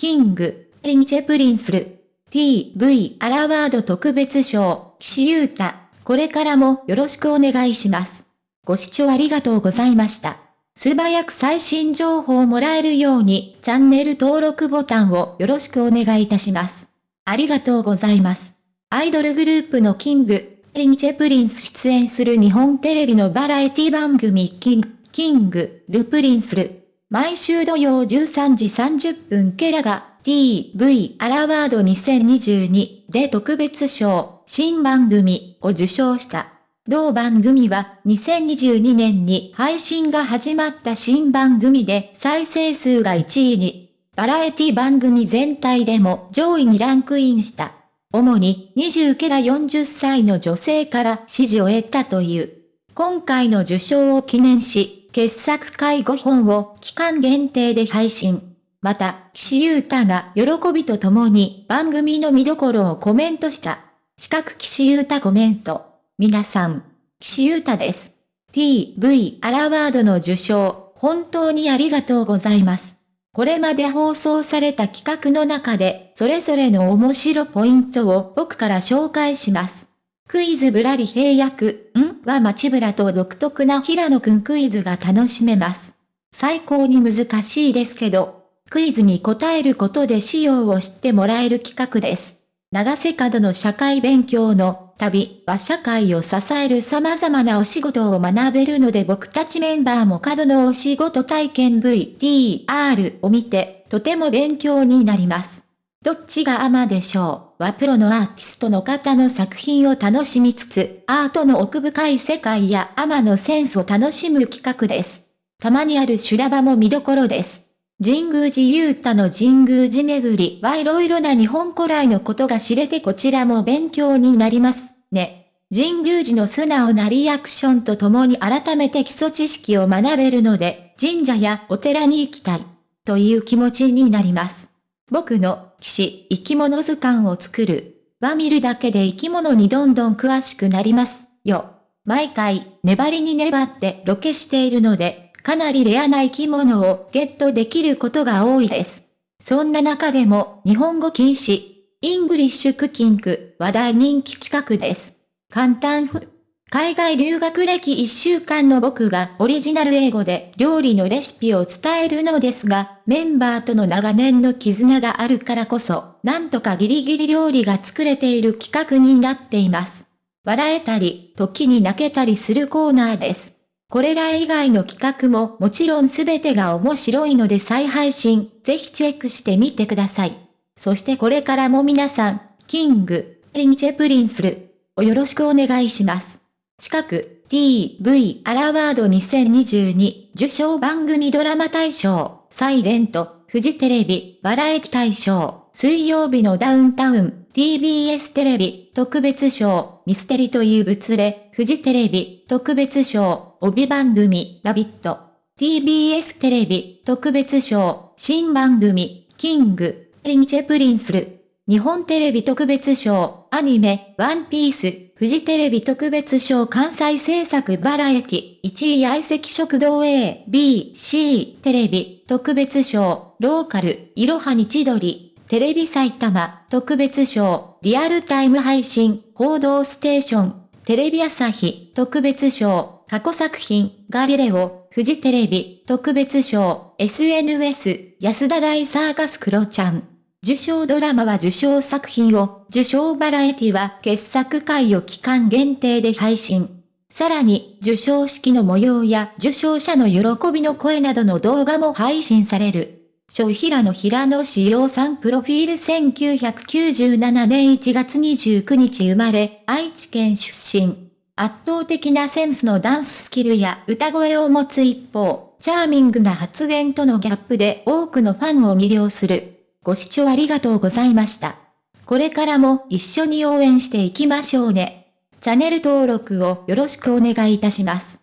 キング、リンチェプリンスル、TV アラワード特別賞、岸優太、これからもよろしくお願いします。ご視聴ありがとうございました。素早く最新情報をもらえるように、チャンネル登録ボタンをよろしくお願いいたします。ありがとうございます。アイドルグループの King & Prince 出演する日本テレビのバラエティ番組 King、King & Prince る。毎週土曜13時30分ケラが TV アラワード2022で特別賞新番組を受賞した。同番組は2022年に配信が始まった新番組で再生数が1位に、バラエティ番組全体でも上位にランクインした。主に20ケラ40歳の女性から支持を得たという。今回の受賞を記念し、傑作会5本を期間限定で配信。また、岸優太が喜びとともに番組の見どころをコメントした。四角岸優太コメント。皆さん、岸優太です。TV アラワードの受賞、本当にありがとうございます。これまで放送された企画の中で、それぞれの面白ポイントを僕から紹介します。クイズぶらり平役、ん？は街ぶらと独特な平野くんクイズが楽しめます。最高に難しいですけど、クイズに答えることで仕様を知ってもらえる企画です。長瀬角の社会勉強の旅は社会を支える様々なお仕事を学べるので僕たちメンバーも角のお仕事体験 VTR を見てとても勉強になります。どっちがアマでしょう？はプロのアーティストの方の作品を楽しみつつ、アートの奥深い世界やアマのセンスを楽しむ企画です。たまにある修羅場も見どころです。神宮寺勇太の神宮寺巡りはいろいろな日本古来のことが知れてこちらも勉強になりますね。神宮寺の素直なリアクションとともに改めて基礎知識を学べるので、神社やお寺に行きたい、という気持ちになります。僕の、岸、生き物図鑑を作る、は見るだけで生き物にどんどん詳しくなります、よ。毎回、粘りに粘ってロケしているので、かなりレアな生き物をゲットできることが多いです。そんな中でも日本語禁止、 English cooking は大人気企画です。簡単ふ。海外留学歴1週間の僕がオリジナル英語で料理のレシピを伝えるのですが、メンバーとの長年の絆があるからこそ、なんとかギリギリ料理が作れている企画になっています。笑えたり、時に泣けたりするコーナーです。これら以外の企画ももちろんすべてが面白いので再配信、ぜひチェックしてみてください。そしてこれからも皆さん、 King & Prince る、をよろしくお願いします。近く、TV アラワード2022受賞番組ドラマ大賞、 silent、フジテレビ、バラエティ大賞、水曜日のダウンタウン、TBS テレビ、特別賞、ミステリと言う勿れ、フジテレビ、特別賞、帯番組、ラヴィット。TBS テレビ、特別賞、新番組、 King & Prince る。日本テレビ特別賞、アニメ、ワンピース、フジテレビ特別賞関西制作バラエティ、1位相席食堂 A、B、C、テレビ、特別賞、ローカル、いろはに千鳥、テレビ埼玉特別賞リアルタイム配信報道ステーションテレビ朝日特別賞過去作品ガリレオフジテレビ特別賞 SNS 安田大サーカスクロちゃん。受賞ドラマは受賞作品を、受賞バラエティは傑作回を期間限定で配信。さらに、受賞式の模様や受賞者の喜びの声などの動画も配信される。小平野平野志陽さんプロフィール1997年1月29日生まれ、愛知県出身。圧倒的なセンスのダンススキルや歌声を持つ一方、チャーミングな発言とのギャップで多くのファンを魅了する。ご視聴ありがとうございました。これからも一緒に応援していきましょうね。チャンネル登録をよろしくお願いいたします。